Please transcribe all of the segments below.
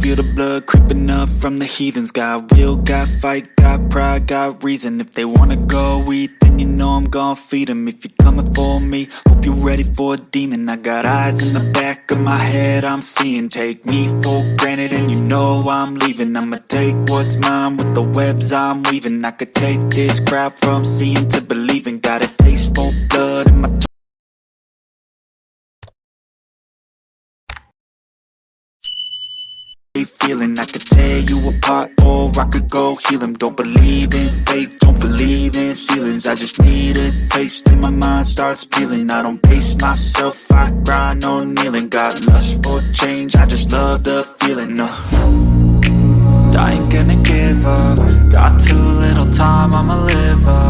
feel the blood creeping up from the heathens. Got will, got fight, got pride, got reason. If they wanna go eat, then you know I'm gon' feed them If you're coming for me, hope you're ready for a demon. I got eyes in the back of my head, I'm seeing. Take me for granted and you know I'm leaving. I'ma take what's mine with the webs I'm weaving. I could take this crowd from seeing to believing feeling. I could tear you apart or I could go heal them Don't believe in fate, don't believe in ceilings. I just need a taste and my mind starts peeling. I don't pace myself, I grind on kneeling. Got lust for change, I just love the feeling uh. I ain't gonna give up Got too little time, I'ma live up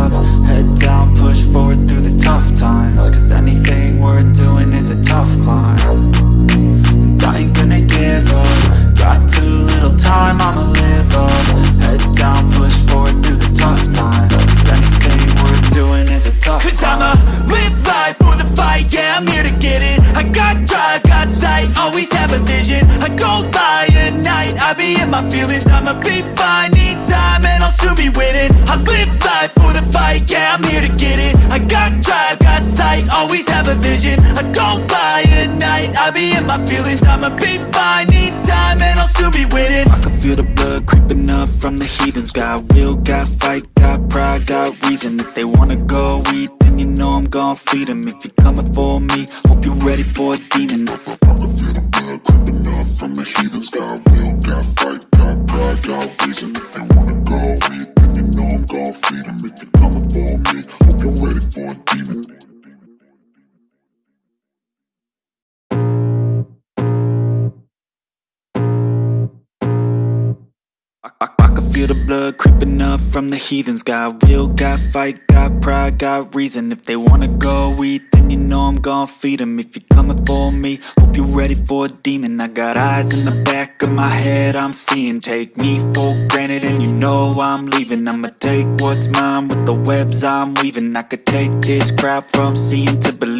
Cause I'ma live life for the fight, yeah, I'm here to get it. I got drive, got sight, always have a vision. I go by at night, I be in my feelings. I'ma be fine, need time, and I'll soon be winning I live life for the fight, yeah, I'm here to get it. I got drive, got sight, always have a vision. I go by at night, I be in my feelings. I'ma be fine, time, and I'll soon be I can feel the blood creeping up from the heathens. Got will, got fight, got pride, got reason. If they wanna go eat, then you know I'm gon' feed them If you're coming for me, hope you're ready for a demon. I can feel the blood creeping up from the heathens. Got will, got fight, got pride, got reason. If they wanna go eat, then you know I'm gon' feed them If you're coming for me, hope you're ready for a demon I, I, I can feel the blood creeping up from the heathens. Got will, got fight, got pride, got reason. If they wanna go eat, then you know I'm gon' feed them If you're coming for me, hope you're ready for a demon. I got eyes in the back of my head, I'm seeing. Take me for granted and you know I'm leaving. I'ma take what's mine with the webs I'm weaving. I could take this crowd from seeing to believing